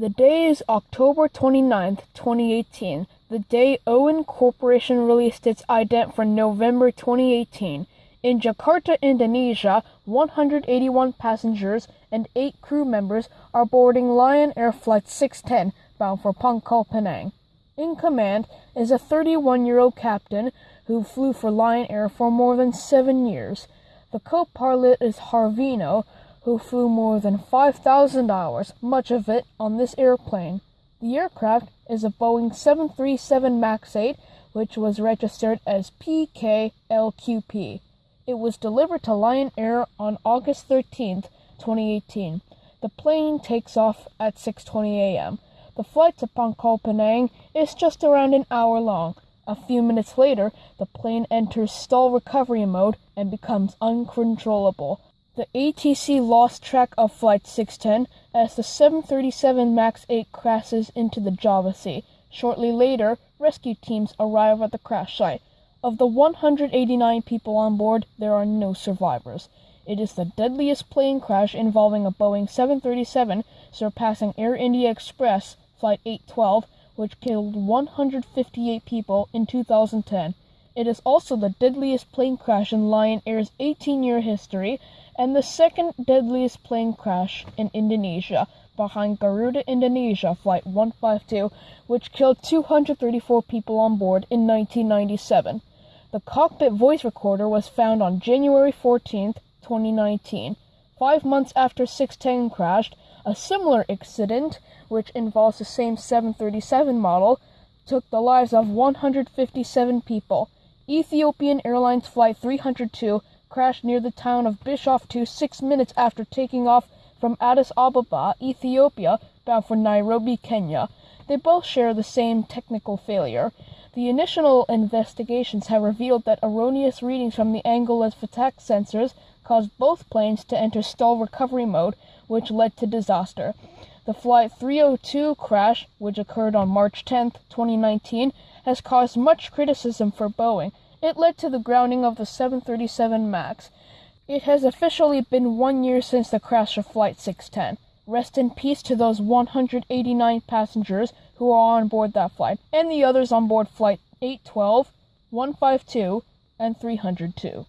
The day is October 29, 2018, the day Owen Corporation released its ident for November 2018. In Jakarta, Indonesia, 181 passengers and 8 crew members are boarding Lion Air Flight 610 bound for Pangkal Pinang. In command is a 31 year old captain who flew for Lion Air for more than seven years. The co pilot is Harvino, who flew more than 5,000 hours, much of it on this airplane. The aircraft is a Boeing 737 MAX 8, which was registered as PKLQP. It was delivered to Lion Air on August 13, 2018. The plane takes off at 6:20 a.m. The flight to Pangkal Pinang is just around an hour long. A few minutes later, the plane enters stall recovery mode and becomes uncontrollable. The ATC lost track of Flight 610 as the 737 MAX 8 crashes into the Java Sea. Shortly later, rescue teams arrive at the crash site. Of the 189 people on board, there are no survivors. It is the deadliest plane crash involving a Boeing 737, surpassing Air India Express Flight 812, which killed 158 people in 2010. It is also the deadliest plane crash in Lion Air's 18 year history and the second deadliest plane crash in Indonesia, behind Garuda Indonesia Flight 152, which killed 234 people on board in 1997. The cockpit voice recorder was found on January 14, 2019. Five months after 610 crashed, a similar incident, which involves the same 737 model, took the lives of 157 people. Ethiopian Airlines Flight 302 crashed near the town of Bishoftu six minutes after taking off from Addis Ababa, Ethiopia, bound for Nairobi, Kenya. They both share the same technical failure. The initial investigations have revealed that erroneous readings from the angle of attack sensors caused both planes to enter stall recovery mode, which led to disaster. The Flight 302 crash, which occurred on March 10, 2019, has caused much criticism for Boeing. It led to the grounding of the 737 MAX. It has officially been one year since the crash of Flight 610. Rest in peace to those 189 passengers who are on board that flight, and the others on board Flight 812, 152, and 302.